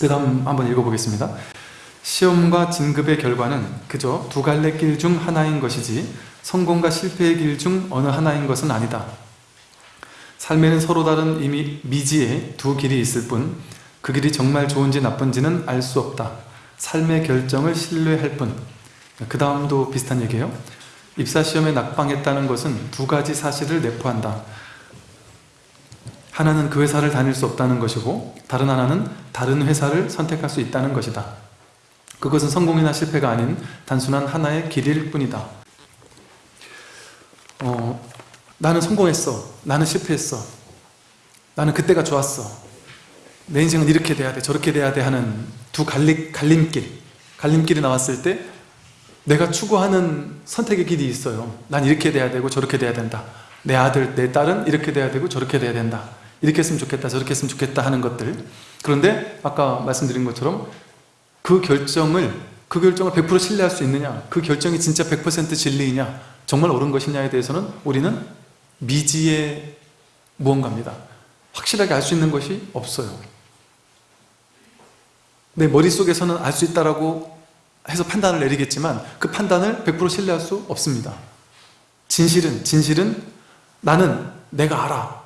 그 다음 한번 읽어보겠습니다. 시험과 진급의 결과는 그저 두 갈래 길 중 하나인 것이지 성공과 실패의 길 중 어느 하나인 것은 아니다. 삶에는 서로 다른 이미 미지의 두 길이 있을 뿐 그 길이 정말 좋은지 나쁜지는 알 수 없다. 삶의 결정을 신뢰할 뿐. 그 다음도 비슷한 얘기예요. 입사시험에 낙방했다는 것은 두 가지 사실을 내포한다. 하나는 그 회사를 다닐 수 없다는 것이고 다른 하나는 다른 회사를 선택할 수 있다는 것이다. 그것은 성공이나 실패가 아닌 단순한 하나의 길일 뿐이다. 어, 나는 성공했어. 나는 실패했어. 나는 그때가 좋았어. 내 인생은 이렇게 돼야 돼. 저렇게 돼야 돼 하는 두 갈림, 갈림길. 갈림길이 나왔을 때 내가 추구하는 선택의 길이 있어요. 난 이렇게 돼야 되고 저렇게 돼야 된다. 내 아들, 내 딸은 이렇게 돼야 되고 저렇게 돼야 된다. 이렇게 했으면 좋겠다, 저렇게 했으면 좋겠다 하는 것들. 그런데 아까 말씀드린 것처럼 그 결정을 그 결정을 100% 신뢰할 수 있느냐 그 결정이 진짜 100% 진리이냐 정말 옳은 것이냐에 대해서는 우리는 미지의 무언가입니다. 확실하게 알 수 있는 것이 없어요. 내 머릿속에서는 알 수 있다라고 해서 판단을 내리겠지만 그 판단을 100% 신뢰할 수 없습니다. 진실은 진실은 나는 내가 알아.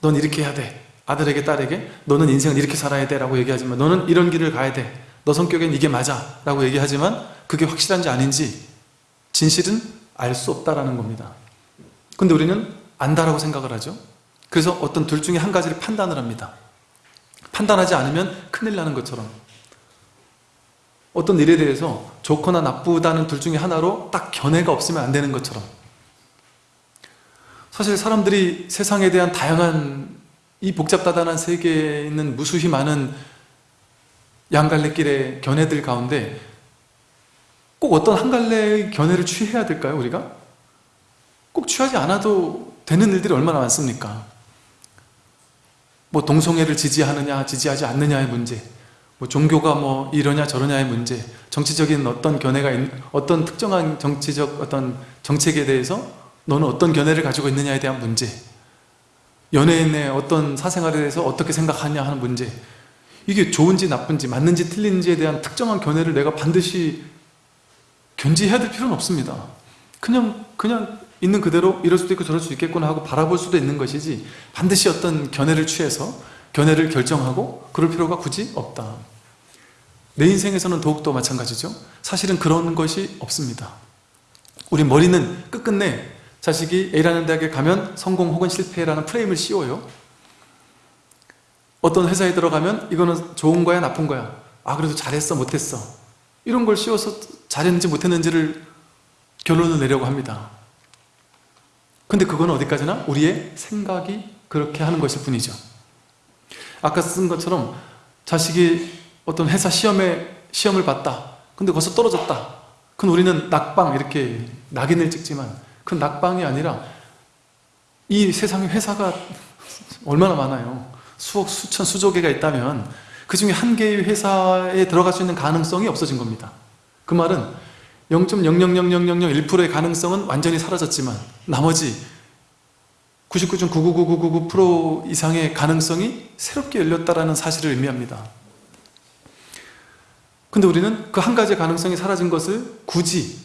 넌 이렇게 해야 돼. 아들에게 딸에게 너는 인생을 이렇게 살아야 돼 라고 얘기하지만 너는 이런 길을 가야 돼. 너 성격엔 이게 맞아 라고 얘기하지만 그게 확실한지 아닌지 진실은 알 수 없다라는 겁니다. 근데 우리는 안다라고 생각을 하죠. 그래서 어떤 둘 중에 한 가지를 판단을 합니다. 판단하지 않으면 큰일 나는 것처럼 어떤 일에 대해서 좋거나 나쁘다는 둘 중에 하나로 딱 견해가 없으면 안 되는 것처럼 사실 사람들이 세상에 대한 다양한 이 복잡다단한 세계에 있는 무수히 많은 양갈래길의 견해들 가운데 꼭 어떤 한 갈래의 견해를 취해야 될까요 우리가? 꼭 취하지 않아도 되는 일들이 얼마나 많습니까? 뭐 동성애를 지지하느냐 지지하지 않느냐의 문제 뭐 종교가 뭐 이러냐 저러냐의 문제 정치적인 어떤 견해가 있, 어떤 특정한 정치적 어떤 정책에 대해서 너는 어떤 견해를 가지고 있느냐에 대한 문제. 연예인의 어떤 사생활에 대해서 어떻게 생각하냐 하는 문제. 이게 좋은지 나쁜지 맞는지 틀린지에 대한 특정한 견해를 내가 반드시 견지해야 될 필요는 없습니다. 그냥 그냥 있는 그대로 이럴 수도 있고 저럴 수도 있겠구나 하고 바라볼 수도 있는 것이지 반드시 어떤 견해를 취해서 견해를 결정하고 그럴 필요가 굳이 없다. 내 인생에서는 더욱더 마찬가지죠. 사실은 그런 것이 없습니다. 우리 머리는 끝끝내 자식이 A라는 대학에 가면 성공 혹은 실패라는 프레임을 씌워요. 어떤 회사에 들어가면 이거는 좋은 거야 나쁜 거야? 아 그래도 잘했어 못했어? 이런 걸 씌워서 잘했는지 못했는지를 결론을 내려고 합니다. 근데 그건 어디까지나 우리의 생각이 그렇게 하는 것일 뿐이죠. 아까 쓴 것처럼 자식이 어떤 회사 시험에 시험을 봤다. 근데 거기서 떨어졌다. 그럼 우리는 낙방 이렇게 낙인을 찍지만 그 낙방이 아니라 이 세상에 회사가 얼마나 많아요 수억, 수천, 수조 개가 있다면 그 중에 한 개의 회사에 들어갈 수 있는 가능성이 없어진 겁니다 그 말은 0.0000001%의 가능성은 완전히 사라졌지만 나머지 99.99999% 이상의 가능성이 새롭게 열렸다는 사실을 의미합니다. 근데 우리는 그 한 가지의 가능성이 사라진 것을 굳이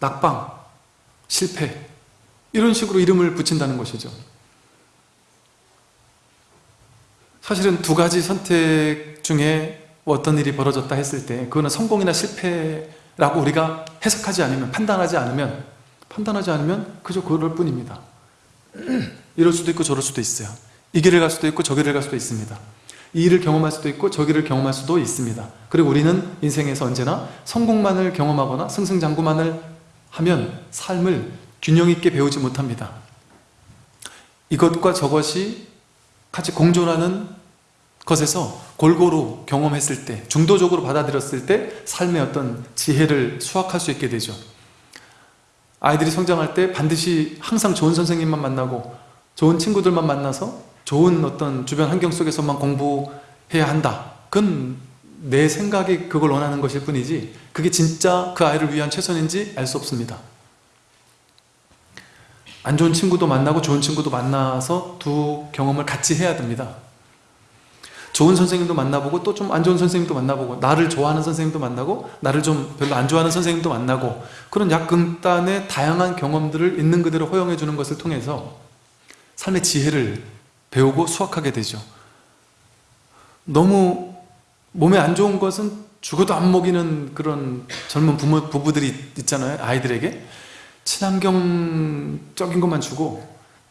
낙방, 실패 이런 식으로 이름을 붙인다는 것이죠. 사실은 두 가지 선택 중에 어떤 일이 벌어졌다 했을 때 그거는 성공이나 실패라고 우리가 해석하지 않으면 판단하지 않으면 판단하지 않으면 그저 그럴 뿐입니다. 이럴 수도 있고 저럴 수도 있어요 이 길을 갈 수도 있고 저 길을 갈 수도 있습니다 이 일을 경험할 수도 있고 저 길을 경험할 수도 있습니다 그리고 우리는 인생에서 언제나 성공만을 경험하거나 승승장구만을 하면 삶을 균형 있게 배우지 못합니다. 이것과 저것이 같이 공존하는 것에서 골고루 경험했을 때 중도적으로 받아들였을 때 삶의 어떤 지혜를 수확할 수 있게 되죠. 아이들이 성장할 때 반드시 항상 좋은 선생님만 만나고 좋은 친구들만 만나서 좋은 어떤 주변 환경 속에서만 공부해야 한다. 그건 내 생각이 그걸 원하는 것일 뿐이지 그게 진짜 그 아이를 위한 최선인지 알 수 없습니다. 안 좋은 친구도 만나고 좋은 친구도 만나서 두 경험을 같이 해야 됩니다. 좋은 선생님도 만나보고 또 좀 안 좋은 선생님도 만나보고 나를 좋아하는 선생님도 만나고 나를 좀 별로 안 좋아하는 선생님도 만나고 그런 약금단의 다양한 경험들을 있는 그대로 허용해 주는 것을 통해서 삶의 지혜를 배우고 수확하게 되죠. 너무 몸에 안 좋은 것은 죽어도 안 먹이는 그런 젊은 부모, 부부들이 있잖아요 아이들에게. 친환경적인 것만 주고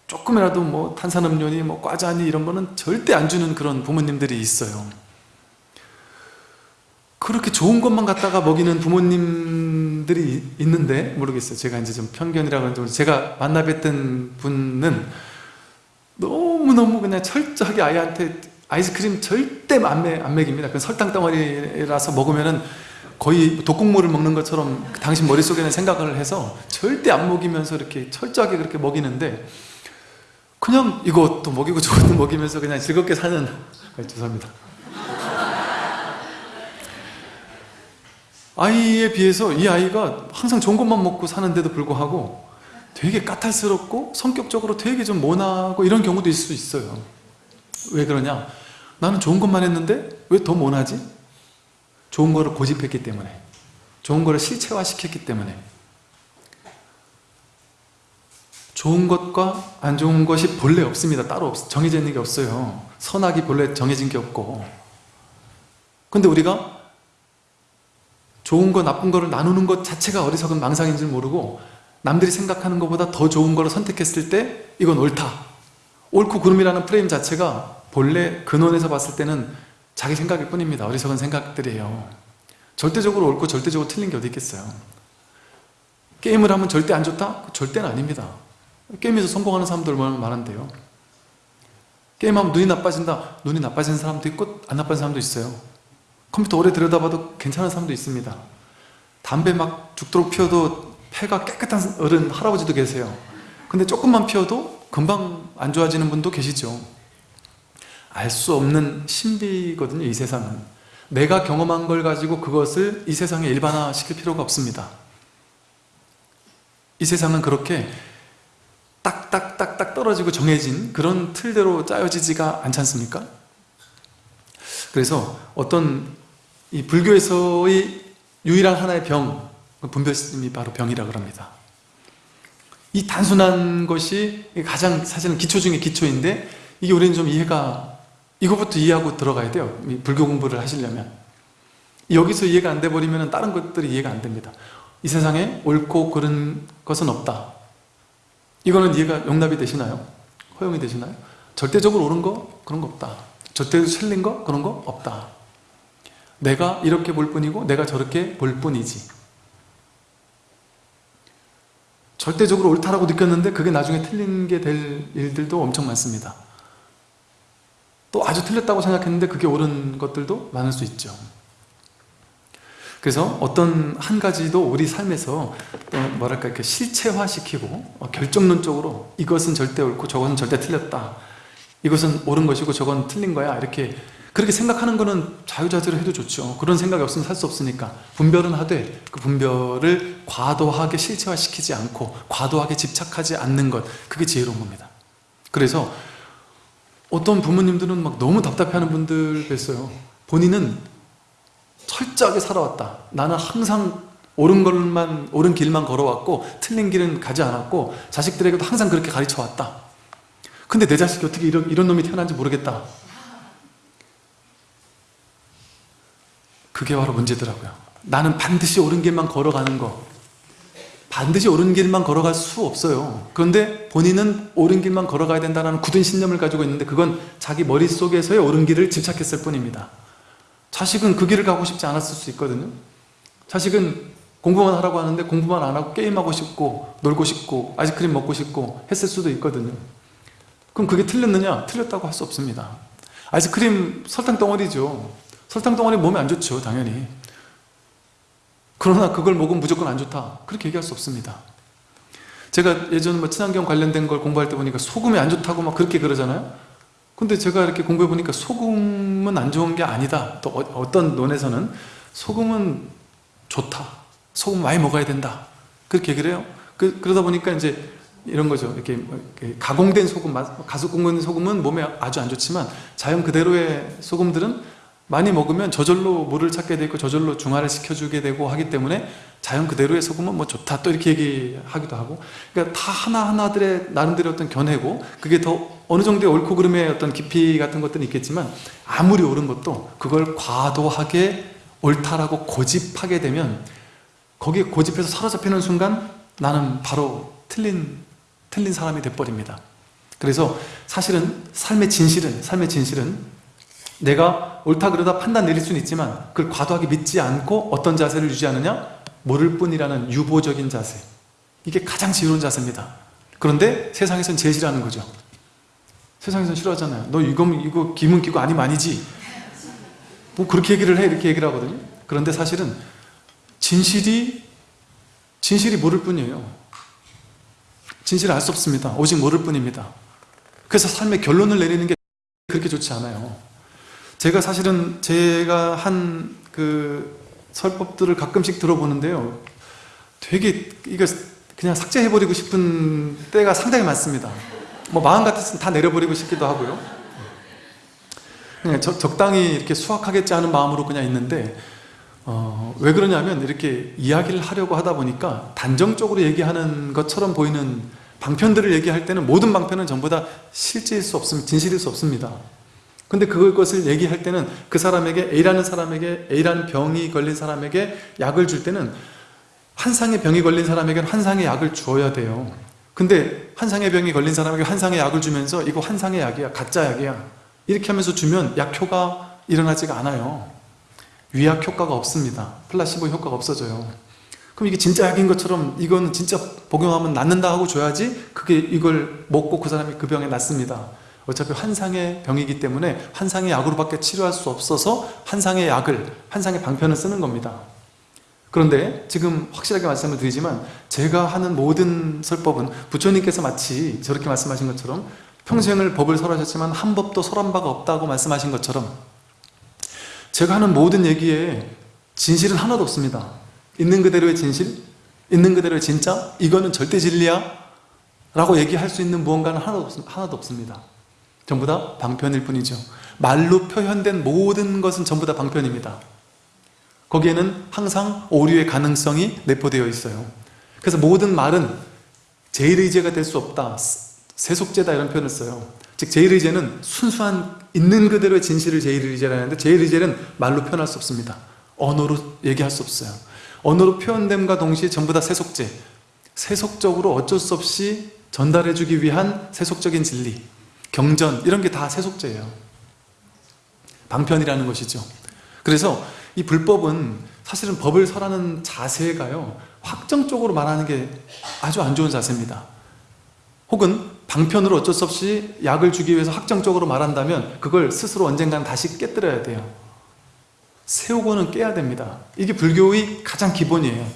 조금이라도 뭐 탄산음료니 뭐 과자니 이런 거는 절대 안 주는 그런 부모님들이 있어요. 그렇게 좋은 것만 갖다가 먹이는 부모님들이 있는데 모르겠어요. 제가 이제 좀 편견이라 그런지 제가 만나 뵀던 분은 너무너무 그냥 철저하게 아이한테 아이스크림 절대 안, 먹, 안 먹입니다. 그 설탕 덩어리라서 먹으면은 거의 독국물을 먹는 것처럼 당신 머릿속에는 생각을 해서 절대 안 먹이면서 이렇게 철저하게 그렇게 먹이는데 그냥 이것도 먹이고 저것도 먹이면서 그냥 즐겁게 사는 아, 죄송합니다. 아이에 비해서 이 아이가 항상 좋은 것만 먹고 사는데도 불구하고 되게 까탈스럽고 성격적으로 되게 좀 모나고 이런 경우도 있을 수 있어요 왜 그러냐? 나는 좋은 것만 했는데 왜더 모나지? 좋은 거를 고집했기 때문에. 좋은 거를 실체화시켰기 때문에. 좋은 것과 안 좋은 것이 본래 없습니다. 따로 없, 정해져 있는 게 없어요. 선악이 본래 정해진 게 없고. 근데 우리가 좋은 거 나쁜 거를 나누는 것 자체가 어리석은 망상인 줄 모르고 남들이 생각하는 것보다 더 좋은 거를 선택했을 때 이건 옳다 옳고 그름이라는 프레임 자체가 본래 근원에서 봤을 때는 자기 생각일 뿐입니다. 어리석은 생각들이에요. 절대적으로 옳고 절대적으로 틀린 게 어디 있겠어요? 게임을 하면 절대 안 좋다? 절대는 아닙니다. 게임에서 성공하는 사람들 얼마나 많은데요. 게임하면 눈이 나빠진다? 눈이 나빠지는 사람도 있고 안 나빠지는 사람도 있어요. 컴퓨터 오래 들여다봐도 괜찮은 사람도 있습니다. 담배 막 죽도록 피워도 폐가 깨끗한 어른 할아버지도 계세요. 근데 조금만 피워도 금방 안 좋아지는 분도 계시죠 알 수 없는 신비거든요 이 세상은 내가 경험한 걸 가지고 그것을 이 세상에 일반화 시킬 필요가 없습니다 이 세상은 그렇게 딱딱딱딱 떨어지고 정해진 그런 틀대로 짜여지지가 않지 않습니까? 그래서 어떤 이 불교에서의 유일한 하나의 병, 분별심이 바로 병이라 그럽니다. 이 단순한 것이 가장 사실은 기초 중에 기초인데 이게 우리는 좀 이해가 이거부터 이해하고 들어가야 돼요. 불교 공부를 하시려면. 여기서 이해가 안 돼 버리면 다른 것들이 이해가 안 됩니다. 이 세상에 옳고 그른 것은 없다. 이거는 이해가 용납이 되시나요? 허용이 되시나요? 절대적으로 옳은 거? 그런 거 없다. 절대로 틀린 거? 그런 거 없다. 내가 이렇게 볼 뿐이고 내가 저렇게 볼 뿐이지. 절대적으로 옳다라고 느꼈는데 그게 나중에 틀린 게 될 일들도 엄청 많습니다. 또 아주 틀렸다고 생각했는데 그게 옳은 것들도 많을 수 있죠. 그래서 어떤 한 가지도 우리 삶에서 뭐랄까 이렇게 실체화시키고 어, 결정론적으로 이것은 절대 옳고 저것은 절대 틀렸다. 이것은 옳은 것이고 저건 틀린 거야. 이렇게 그렇게 생각하는 거는 자유자재로 해도 좋죠. 그런 생각이 없으면 살 수 없으니까 분별은 하되 그 분별을 과도하게 실체화시키지 않고 과도하게 집착하지 않는 것 그게 지혜로운 겁니다. 그래서 어떤 부모님들은 막 너무 답답해하는 분들 뵀어요. 본인은 철저하게 살아왔다. 나는 항상 옳은 걸만 옳은 길만 걸어왔고 틀린 길은 가지 않았고 자식들에게도 항상 그렇게 가르쳐 왔다. 근데 내 자식이 어떻게 이런, 이런 놈이 태어난지 모르겠다. 그게 바로 문제더라고요. 나는 반드시 옳은 길만 걸어가는 거. 반드시 옳은 길만 걸어갈 수 없어요. 그런데 본인은 옳은 길만 걸어가야 된다는 굳은 신념을 가지고 있는데 그건 자기 머릿속에서의 옳은 길을 집착했을 뿐입니다. 자식은 그 길을 가고 싶지 않았을 수 있거든요. 자식은 공부만 하라고 하는데 공부만 안 하고 게임하고 싶고 놀고 싶고 아이스크림 먹고 싶고 했을 수도 있거든요. 그럼 그게 틀렸느냐? 틀렸다고 할 수 없습니다. 아이스크림 설탕 덩어리죠. 설탕 덩어리 몸에 안 좋죠 당연히. 그러나 그걸 먹으면 무조건 안 좋다. 그렇게 얘기할 수 없습니다. 제가 예전에 뭐 친환경 관련된 걸 공부할 때 보니까 소금이 안 좋다고 막 그렇게 그러잖아요. 근데 제가 이렇게 공부해 보니까 소금은 안 좋은 게 아니다. 또 어, 떤 논에서는 소금은 좋다. 소금 많이 먹어야 된다. 그렇게 얘기를 해요. 그, 러다 보니까 이제 이런 거죠. 이렇게, 뭐 이렇게 가공된 소금, 가공된 소금은 몸에 아주 안 좋지만 자연 그대로의 소금들은 많이 먹으면 저절로 물을 찾게 되고 저절로 중화를 시켜주게 되고 하기 때문에 자연 그대로의 소금은 뭐 좋다 또 이렇게 얘기하기도 하고. 그러니까 다 하나하나들의 나름대로 어떤 견해고 그게 더 어느 정도의 옳고 그름의 어떤 깊이 같은 것들은 있겠지만 아무리 옳은 것도 그걸 과도하게 옳다라고 고집하게 되면 거기에 고집해서 사로잡히는 순간 나는 바로 틀린 틀린 사람이 돼버립니다. 그래서 사실은 삶의 진실은 삶의 진실은 내가 옳다 그러다 판단 내릴 수는 있지만 그걸 과도하게 믿지 않고 어떤 자세를 유지하느냐? 모를 뿐이라는 유보적인 자세. 이게 가장 지혜로운 자세입니다. 그런데 세상에선 제일 싫어하는 거죠. 세상에선 싫어하잖아요 너 이거 이거 기문 끼고 아니면 아니지? 뭐 그렇게 얘기를 해 이렇게 얘기를 하거든요. 그런데 사실은 진실이 진실이 모를 뿐이에요. 진실을 알 수 없습니다. 오직 모를 뿐입니다. 그래서 삶의 결론을 내리는 게 그렇게 좋지 않아요 제가 사실은 제가 한 그 설법들을 가끔씩 들어보는데요. 되게 이거 그냥 삭제해버리고 싶은 때가 상당히 많습니다. 뭐 마음 같았으면 다 내려버리고 싶기도 하고요. 그냥 적, 적당히 이렇게 수학하겠지 하는 마음으로 그냥 있는데 어, 왜 그러냐면 이렇게 이야기를 하려고 하다 보니까 단정적으로 얘기하는 것처럼 보이는 방편들을 얘기할 때는 모든 방편은 전부 다 실제일 수 없습니다 진실일 수 없습니다 근데 그것을 얘기할 때는 그 사람에게 A라는 사람에게 A라는 병이 걸린 사람에게 약을 줄 때는 환상의 병이 걸린 사람에게는 환상의 약을 주어야 돼요. 근데 환상의 병이 걸린 사람에게 환상의 약을 주면서 이거 환상의 약이야 가짜 약이야. 이렇게 하면서 주면 약효가 일어나지가 않아요. 위약 효과가 없습니다. 플라시보 효과가 없어져요. 그럼 이게 진짜 약인 것처럼 이건 진짜 복용하면 낫는다 하고 줘야지 그게 이걸 먹고 그 사람이 그 병에 낫습니다 어차피 환상의 병이기 때문에 환상의 약으로밖에 치료할 수 없어서 환상의 약을, 환상의 방편을 쓰는 겁니다. 그런데 지금 확실하게 말씀을 드리지만 제가 하는 모든 설법은 부처님께서 마치 저렇게 말씀하신 것처럼 평생을 법을 설하셨지만 한 법도 설한 바가 없다고 말씀하신 것처럼 제가 하는 모든 얘기에 진실은 하나도 없습니다. 있는 그대로의 진실, 있는 그대로의 진짜, 이거는 절대 진리야 라고 얘기할 수 있는 무언가는 하나도 없습니다. 전부 다 방편일 뿐이죠. 말로 표현된 모든 것은 전부 다 방편입니다. 거기에는 항상 오류의 가능성이 내포되어 있어요. 그래서 모든 말은 제일의제가 될 수 없다 세속제다 이런 표현을 써요. 즉 제일의제는 순수한 있는 그대로의 진실을 제일의제라는데 제일의제는 말로 표현할 수 없습니다. 언어로 얘기할 수 없어요. 언어로 표현됨과 동시에 전부 다 세속제. 세속적으로 어쩔 수 없이 전달해주기 위한 세속적인 진리 경전 이런 게 다 세속제예요. 방편이라는 것이죠. 그래서 이 불법은 사실은 법을 설하는 자세가요 확정적으로 말하는 게 아주 안 좋은 자세입니다. 혹은 방편으로 어쩔 수 없이 약을 주기 위해서 확정적으로 말한다면 그걸 스스로 언젠간 다시 깨뜨려야 돼요. 세우고는 깨야 됩니다. 이게 불교의 가장 기본이에요.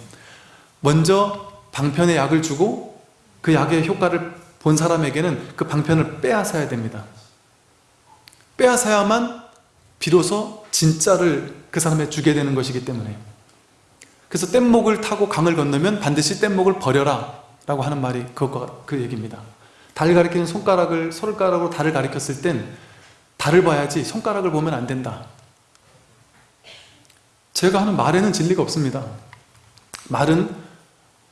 먼저 방편의 약을 주고 그 약의 효과를 본 사람에게는 그 방편을 빼앗아야 됩니다. 빼앗아야만 비로소 진짜를 그 사람에 주게 되는 것이기 때문에 그래서 뗏목을 타고 강을 건너면 반드시 뗏목을 버려라 라고 하는 말이 그것과 그 얘기입니다. 달을 가리키는 손가락을 손가락으로 달을 가리켰을 땐 달을 봐야지 손가락을 보면 안 된다. 제가 하는 말에는 진리가 없습니다. 말은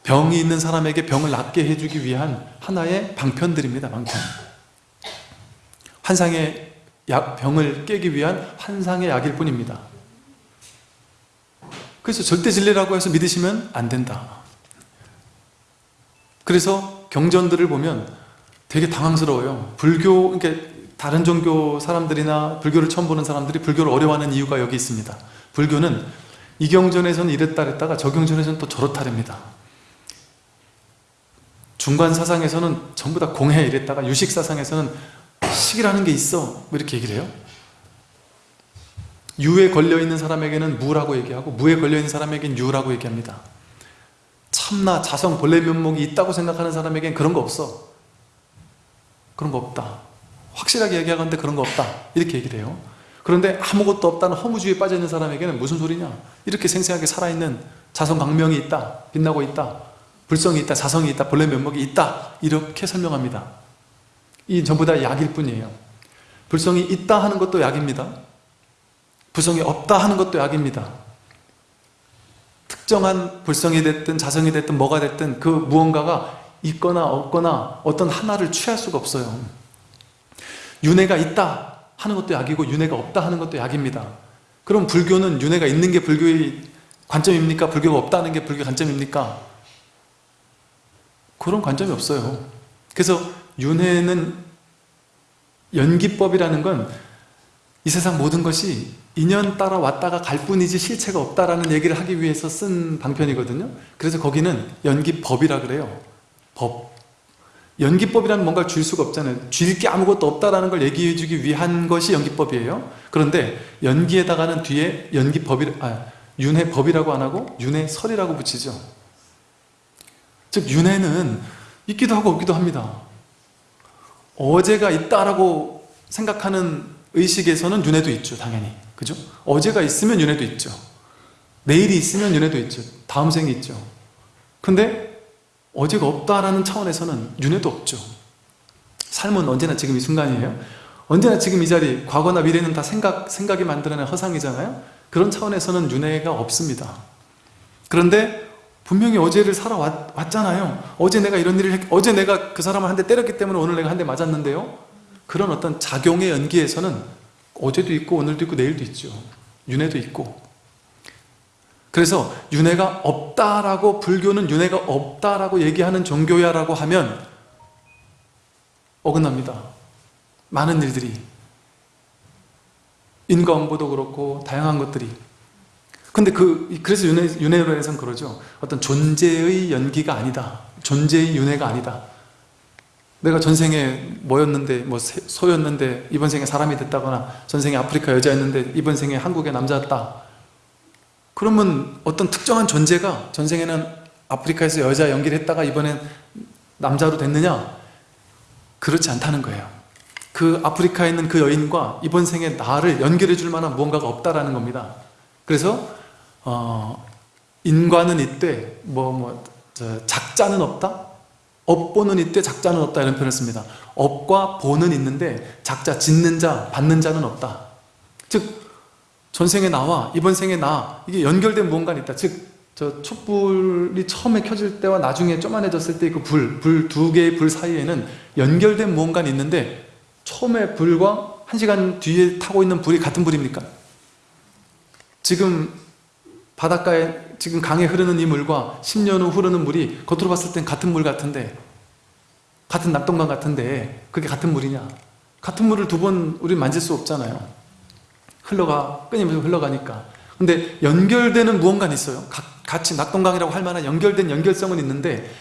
병이 있는 사람에게 병을 낫게 해주기 위한 하나의 방편들입니다. 방편. 환상의 약, 병을 깨기 위한 환상의 약일 뿐입니다. 그래서 절대 진리라고 해서 믿으시면 안 된다. 그래서 경전들을 보면 되게 당황스러워요. 불교, 그러니까 다른 종교 사람들이나 불교를 처음 보는 사람들이 불교를 어려워하는 이유가 여기 있습니다. 불교는 이 경전에서는 이랬다 그랬다가 저 경전에서는 또 저렇다랍니다. 중간 사상에서는 전부 다 공해 이랬다가 유식 사상에서는 식이라는 게 있어. 뭐 이렇게 얘기를 해요. 유에 걸려있는 사람에게는 무라고 얘기하고 무에 걸려있는 사람에게는 유라고 얘기합니다. 참나, 자성, 본래 면목이 있다고 생각하는 사람에게는 그런 거 없어. 그런 거 없다. 확실하게 얘기하건데 그런 거 없다. 이렇게 얘기를 해요. 그런데 아무것도 없다는 허무주의에 빠져있는 사람에게는 무슨 소리냐? 이렇게 생생하게 살아있는 자성 강명이 있다. 빛나고 있다 불성이 있다, 자성이 있다, 본래 면목이 있다 이렇게 설명합니다. 이 전부 다 약일 뿐이에요. 불성이 있다 하는 것도 약입니다. 불성이 없다 하는 것도 약입니다. 특정한 불성이 됐든 자성이 됐든 뭐가 됐든 그 무언가가 있거나 없거나 어떤 하나를 취할 수가 없어요. 윤회가 있다 하는 것도 약이고 윤회가 없다 하는 것도 약입니다. 그럼 불교는 윤회가 있는 게 불교의 관점입니까? 불교가 없다는 게 불교의 관점입니까? 그런 관점이 없어요. 그래서 윤회는 연기법이라는 건 이 세상 모든 것이 인연 따라 왔다가 갈 뿐이지 실체가 없다라는 얘기를 하기 위해서 쓴 방편이거든요. 그래서 거기는 연기법이라 그래요. 법. 연기법이라는 뭔가를 줄 수가 없잖아요. 줄 게 아무것도 없다라는 걸 얘기해 주기 위한 것이 연기법이에요. 그런데 연기에다가는 뒤에 연기법이 아, 윤회법이라고 안 하고 윤회설이라고 붙이죠 즉 윤회는 있기도 하고 없기도 합니다. 어제가 있다라고 생각하는 의식에서는 윤회도 있죠 당연히. 그죠? 어제가 있으면 윤회도 있죠. 내일이 있으면 윤회도 있죠. 다음 생이 있죠. 근데 어제가 없다라는 차원에서는 윤회도 없죠. 삶은 언제나 지금 이 순간이에요. 언제나 지금 이 자리 과거나 미래는 다 생각, 생각이 만들어낸 허상이잖아요. 그런 차원에서는 윤회가 없습니다. 그런데 분명히 어제를 살아왔잖아요. 어제 내가 이런 일을 했, 어제 내가 그 사람을 한 대 때렸기 때문에 오늘 내가 한 대 맞았는데요. 그런 어떤 작용의 연기에서는 어제도 있고 오늘도 있고 내일도 있죠. 윤회도 있고. 그래서 윤회가 없다라고 불교는 윤회가 없다라고 얘기하는 종교야라고 하면 어긋납니다. 많은 일들이. 인과응보도 그렇고 다양한 것들이 근데 그 그래서 윤회, 윤회론에서는 그러죠. 어떤 존재의 연기가 아니다. 존재의 윤회가 아니다. 내가 전생에 뭐였는데 뭐 소였는데 이번 생에 사람이 됐다거나 전생에 아프리카 여자였는데 이번 생에 한국의 남자였다. 그러면 어떤 특정한 존재가 전생에는 아프리카에서 여자 연기를 했다가 이번엔 남자로 됐느냐? 그렇지 않다는 거예요. 그 아프리카에 있는 그 여인과 이번 생에 나를 연결해 줄 만한 무언가가 없다라는 겁니다. 그래서 어, 인과는 있되 뭐, 뭐 작자는 없다? 업보는 있되 작자는 없다 이런 표현을 씁니다 업과 보는 있는데 작자, 짓는 자, 받는 자는 없다 즉 전생에 나와 이번 생에 나 이게 연결된 무언가는 있다 즉 저 촛불이 처음에 켜질 때와 나중에 쪼만해졌을 때 그 불, 불 두 개의 불 사이에는 연결된 무언가는 있는데 처음에 불과 한 시간 뒤에 타고 있는 불이 같은 불입니까? 지금 바닷가에 지금 강에 흐르는 이 물과 10년 후 흐르는 물이 겉으로 봤을 땐 같은 물 같은데 같은 낙동강 같은데 그게 같은 물이냐? 같은 물을 두 번 우리 만질 수 없잖아요. 흘러가 끊임없이 흘러가니까. 근데 연결되는 무언가는 있어요. 같이 낙동강이라고 할 만한 연결된 연결성은 있는데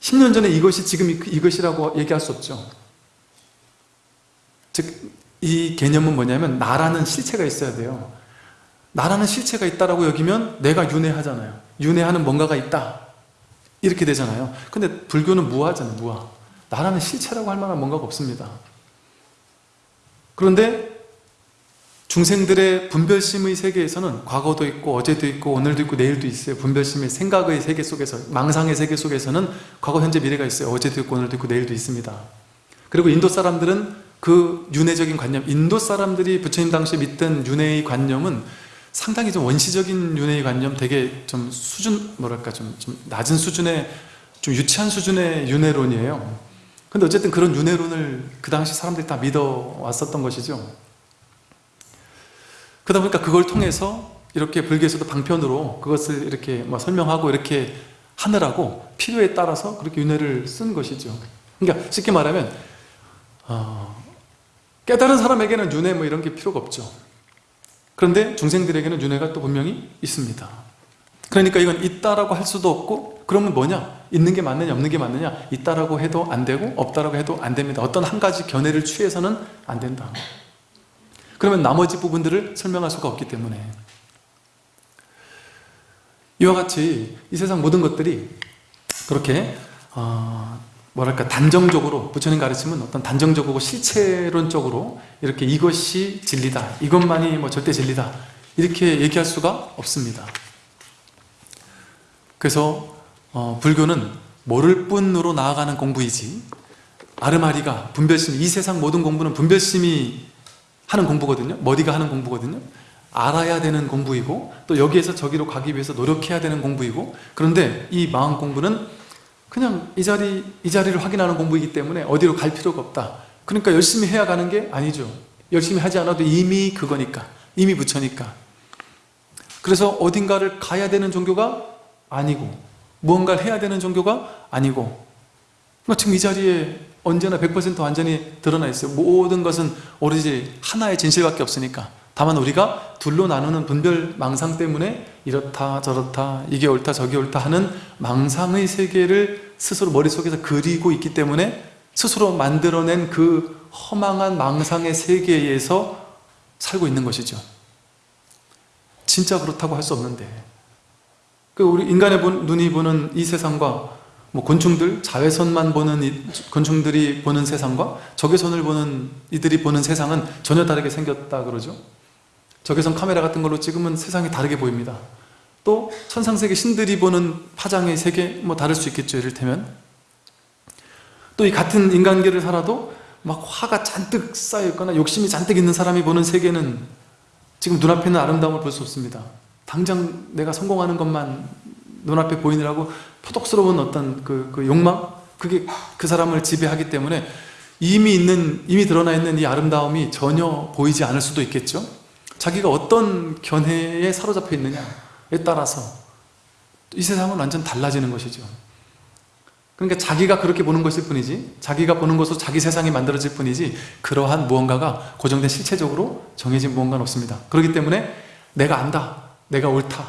10년 전에 이것이 지금 이것이라고 얘기할 수 없죠. 즉 이 개념은 뭐냐면 나라는 실체가 있어야 돼요 나라는 실체가 있다라고 여기면 내가 윤회하잖아요. 윤회하는 뭔가가 있다. 이렇게 되잖아요. 근데 불교는 무하잖아요 무하 나라는 실체라고 할 만한 뭔가가 없습니다. 그런데 중생들의 분별심의 세계에서는 과거도 있고 어제도 있고 오늘도 있고 내일도 있어요. 분별심의 생각의 세계 속에서 망상의 세계 속에서는 과거 현재 미래가 있어요. 어제도 있고 오늘도 있고 내일도 있습니다. 그리고 인도 사람들은 그 윤회적인 관념 인도 사람들이 부처님 당시에 믿던 윤회의 관념은 상당히 좀 원시적인 윤회의 관념 되게 좀 수준 뭐랄까 좀, 좀 낮은 수준의 좀 유치한 수준의 윤회론이에요. 근데 어쨌든 그런 윤회론을 그 당시 사람들이 다 믿어왔었던 것이죠. 그러다 보니까 그걸 통해서 이렇게 불교에서도 방편으로 그것을 이렇게 뭐 설명하고 이렇게 하느라고 필요에 따라서 그렇게 윤회를 쓴 것이죠. 그러니까 쉽게 말하면 어, 깨달은 사람에게는 윤회 뭐 이런 게 필요가 없죠 그런데 중생들에게는 윤회가 또 분명히 있습니다 그러니까 이건 있다라고 할 수도 없고 그러면 뭐냐? 있는 게 맞느냐 없는 게 맞느냐? 있다라고 해도 안 되고 없다라고 해도 안 됩니다 어떤 한 가지 견해를 취해서는 안 된다 그러면 나머지 부분들을 설명할 수가 없기 때문에 이와 같이 이 세상 모든 것들이 그렇게 어, 뭐랄까 단정적으로 부처님 가르침은 어떤 단정적이고 실체론적으로 이렇게 이것이 진리다. 이것만이 뭐 절대 진리다. 이렇게 얘기할 수가 없습니다. 그래서 어, 불교는 모를 뿐으로 나아가는 공부이지 아르마리가 분별심, 이 세상 모든 공부는 분별심이 하는 공부거든요. 머리가 하는 공부거든요. 알아야 되는 공부이고 또 여기에서 저기로 가기 위해서 노력해야 되는 공부이고 그런데 이 마음 공부는 그냥 이 자리, 이 자리를 확인하는 공부이기 때문에 어디로 갈 필요가 없다. 그러니까 열심히 해야 가는 게 아니죠. 열심히 하지 않아도 이미 그거니까 이미 부처니까. 그래서 어딘가를 가야 되는 종교가 아니고 무언가를 해야 되는 종교가 아니고 그러니까 지금 이 자리에 언제나 100% 완전히 드러나 있어요. 모든 것은 오로지 하나의 진실밖에 없으니까. 다만 우리가 둘로 나누는 분별 망상 때문에 이렇다 저렇다 이게 옳다 저게 옳다 하는 망상의 세계를 스스로 머릿속에서 그리고 있기 때문에 스스로 만들어낸 그 허망한 망상의 세계에서 살고 있는 것이죠. 진짜 그렇다고 할 수 없는데. 그 우리 인간의 본- 눈이 보는 이 세상과 뭐 곤충들 자외선만 보는 이 곤충들이 보는 세상과 적외선을 보는 이들이 보는 세상은 전혀 다르게 생겼다 그러죠 적외선 카메라 같은 걸로 찍으면 세상이 다르게 보입니다 또 천상세계 신들이 보는 파장의 세계 뭐 다를 수 있겠죠 이를테면 또 이 같은 인간계를 살아도 막 화가 잔뜩 쌓여있거나 욕심이 잔뜩 있는 사람이 보는 세계는 지금 눈앞에 있는 아름다움을 볼 수 없습니다 당장 내가 성공하는 것만 눈앞에 보이느라고 포독스러운 어떤 그, 그 욕망? 그게 그 사람을 지배하기 때문에 이미 있는, 이미 드러나 있는 이 아름다움이 전혀 보이지 않을 수도 있겠죠? 자기가 어떤 견해에 사로잡혀 있느냐에 따라서 이 세상은 완전 달라지는 것이죠. 그러니까 자기가 그렇게 보는 것일 뿐이지 자기가 보는 것으로 자기 세상이 만들어질 뿐이지 그러한 무언가가 고정된 실체적으로 정해진 무언가는 없습니다. 그렇기 때문에 내가 안다. 내가 옳다.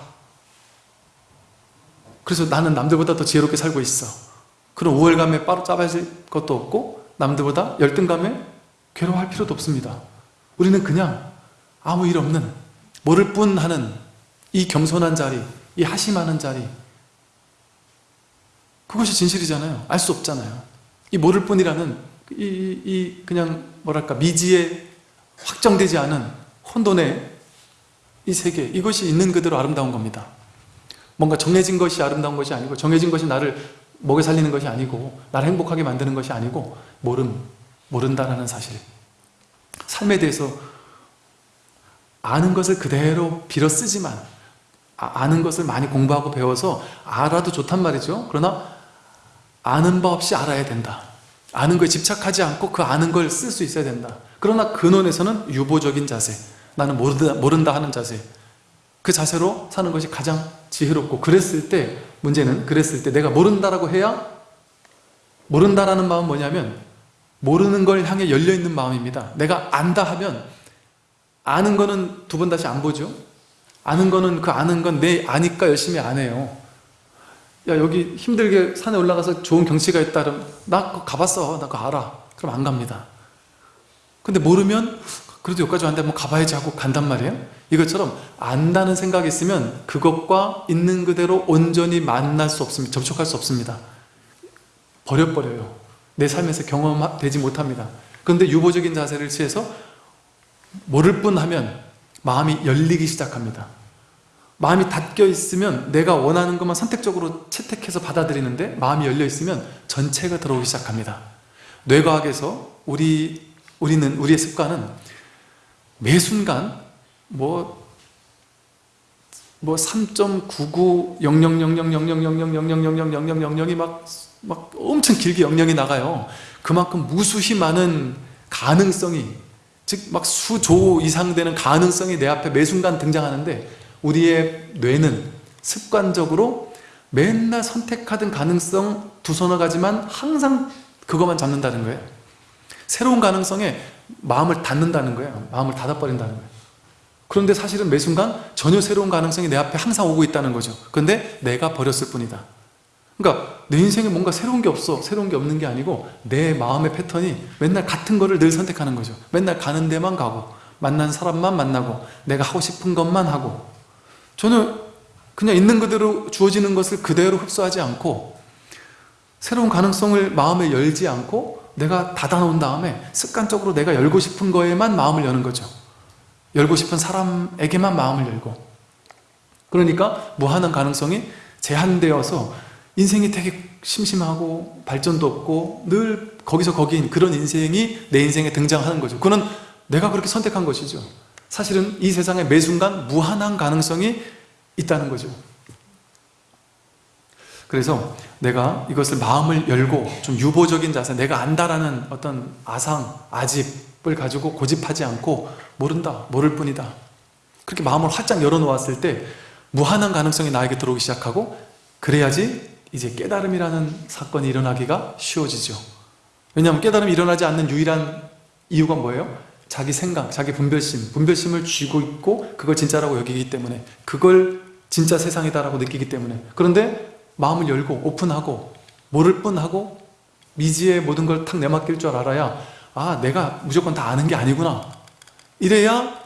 그래서 나는 남들보다 더 지혜롭게 살고 있어. 그런 우월감에 빠로 짜봐질 것도 없고 남들보다 열등감에 괴로워할 필요도 없습니다. 우리는 그냥 아무 일 없는 모를 뿐 하는 이 겸손한 자리, 이 하심하는 자리 그것이 진실이잖아요. 알 수 없잖아요. 이 모를 뿐이라는 이, 이, 이 그냥 뭐랄까 미지에 확정되지 않은 혼돈의 이 세계 이것이 있는 그대로 아름다운 겁니다. 뭔가 정해진 것이 아름다운 것이 아니고 정해진 것이 나를 먹여 살리는 것이 아니고 나를 행복하게 만드는 것이 아니고 모름, 모른다라는 사실 삶에 대해서 아는 것을 그대로 빌어 쓰지만 아- 아는 것을 많이 공부하고 배워서 알아도 좋단 말이죠. 그러나 아는 바 없이 알아야 된다. 아는 거에 집착하지 않고 그 아는 걸 쓸 수 있어야 된다. 그러나 근원에서는 유보적인 자세 나는 모른다, 모른다 하는 자세 그 자세로 사는 것이 가장 지혜롭고 그랬을 때 문제는 그랬을 때 내가 모른다라고 해야 모른다라는 마음은 뭐냐면 모르는 걸 향해 열려있는 마음입니다. 내가 안다 하면 아는 거는 두 번 다시 안 보죠? 아는 거는 그 아는 건 내 아니까 열심히 안 해요. 야 여기 힘들게 산에 올라가서 좋은 경치가 있다 그러면 나 그거 가봤어. 나 그거 알아. 그럼 안 갑니다. 근데 모르면 그래도 여기까지 왔는데 뭐 가봐야지 하고 간단 말이에요. 이것처럼 안다는 생각이 있으면 그것과 있는 그대로 온전히 만날 수 없습니다 접촉할 수 없습니다. 버려버려요. 내 삶에서 경험되지 못합니다. 그런데 유보적인 자세를 취해서 모를 뿐 하면 마음이 열리기 시작합니다 마음이 닫혀 있으면 내가 원하는 것만 선택적으로 채택해서 받아들이는데 마음이 열려 있으면 전체가 들어오기 시작합니다 뇌과학에서 우리, 우리는 우리의 습관은 매 순간 뭐, 뭐 3.990000000000000000이 막, 막 엄청 길게 영영이 나가요. 그만큼 무수히 많은 가능성이 즉 막 수조 이상 되는 가능성이 내 앞에 매 순간 등장하는데 우리의 뇌는 습관적으로 맨날 선택하던 가능성 두 서너 가지만 항상 그것만 잡는다는 거예요. 새로운 가능성에 마음을 닫는다는 거예요. 마음을 닫아버린다는 거예요. 그런데 사실은 매 순간 전혀 새로운 가능성이 내 앞에 항상 오고 있다는 거죠. 그런데 내가 버렸을 뿐이다. 그러니까 내 인생에 뭔가 새로운 게 없어. 새로운 게 없는 게 아니고 내 마음의 패턴이 맨날 같은 거를 늘 선택하는 거죠. 맨날 가는 데만 가고 만난 사람만 만나고 내가 하고 싶은 것만 하고 저는 그냥 있는 그대로 주어지는 것을 그대로 흡수하지 않고 새로운 가능성을 마음에 열지 않고 내가 닫아놓은 다음에 습관적으로 내가 열고 싶은 거에만 마음을 여는 거죠. 열고 싶은 사람에게만 마음을 열고 그러니까 무한한 가능성이 제한되어서 인생이 되게 심심하고 발전도 없고 늘 거기서 거기인 그런 인생이 내 인생에 등장하는 거죠. 그거는 내가 그렇게 선택한 것이죠. 사실은 이 세상에 매 순간 무한한 가능성이 있다는 거죠. 그래서 내가 이것을 마음을 열고 좀 유보적인 자세 내가 안다라는 어떤 아상, 아집을 가지고 고집하지 않고 모른다, 모를 뿐이다. 그렇게 마음을 활짝 열어놓았을 때 무한한 가능성이 나에게 들어오기 시작하고 그래야지 이제 깨달음이라는 사건이 일어나기가 쉬워지죠. 왜냐하면 깨달음이 일어나지 않는 유일한 이유가 뭐예요? 자기 생각, 자기 분별심, 분별심을 쥐고 있고 그걸 진짜라고 여기기 때문에 그걸 진짜 세상이다라고 느끼기 때문에. 그런데 마음을 열고 오픈하고 모를 뿐하고 미지의 모든 걸 탁 내맡길 줄 알아야 아 내가 무조건 다 아는 게 아니구나. 이래야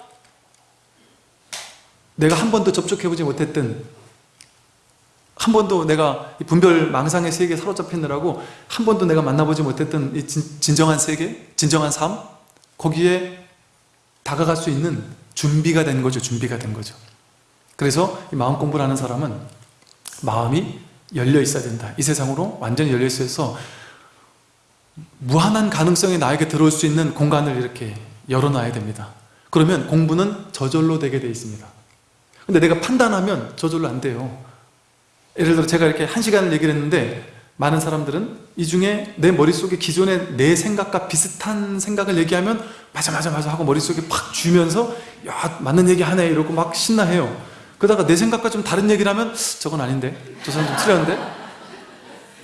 내가 한 번도 접촉해보지 못했던 한 번도 내가 이 분별 망상의 세계에 사로잡히느라고 한 번도 내가 만나보지 못했던 이 진, 진정한 세계, 진정한 삶 거기에 다가갈 수 있는 준비가 된 거죠 준비가 된 거죠. 그래서 이 마음 공부를 하는 사람은 마음이 열려 있어야 된다. 이 세상으로 완전히 열려 있어서 무한한 가능성이 나에게 들어올 수 있는 공간을 이렇게 열어놔야 됩니다. 그러면 공부는 저절로 되게 돼 있습니다. 근데 내가 판단하면 저절로 안 돼요 예를 들어 제가 이렇게 한 시간을 얘기를 했는데 많은 사람들은 이 중에 내 머릿속에 기존의 내 생각과 비슷한 생각을 얘기하면 맞아 맞아 맞아 하고 머릿속에 팍 쥐면서 야 맞는 얘기 하네 이러고 막 신나해요. 그러다가 내 생각과 좀 다른 얘기를 하면 저건 아닌데 저 사람 좀 틀렸는데?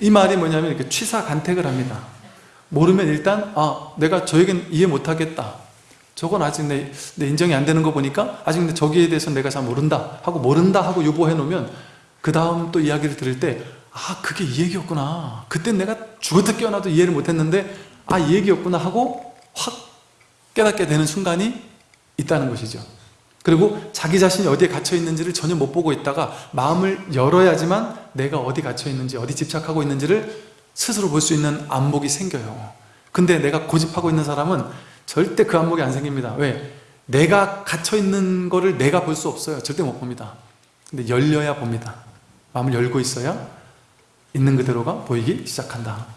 이 말이 뭐냐면 이렇게 취사간택을 합니다. 모르면 일단 아 내가 저에겐 이해 못하겠다. 저건 아직 내, 내 인정이 안 되는 거 보니까 아직 저기에 대해서 내가 잘 모른다 하고 모른다 하고 유보해 놓으면 그 다음 또 이야기를 들을 때 아 그게 이 얘기였구나. 그땐 내가 죽어도 깨어나도 이해를 못했는데 아 이 얘기였구나 하고 확 깨닫게 되는 순간이 있다는 것이죠. 그리고 자기 자신이 어디에 갇혀 있는지를 전혀 못 보고 있다가 마음을 열어야지만 내가 어디 갇혀 있는지 어디 집착하고 있는지를 스스로 볼 수 있는 안목이 생겨요. 근데 내가 고집하고 있는 사람은 절대 그 안목이 안 생깁니다. 왜? 내가 갇혀 있는 거를 내가 볼 수 없어요. 절대 못 봅니다. 근데 열려야 봅니다 마음을 열고 있어야 있는 그대로가 보이기 시작한다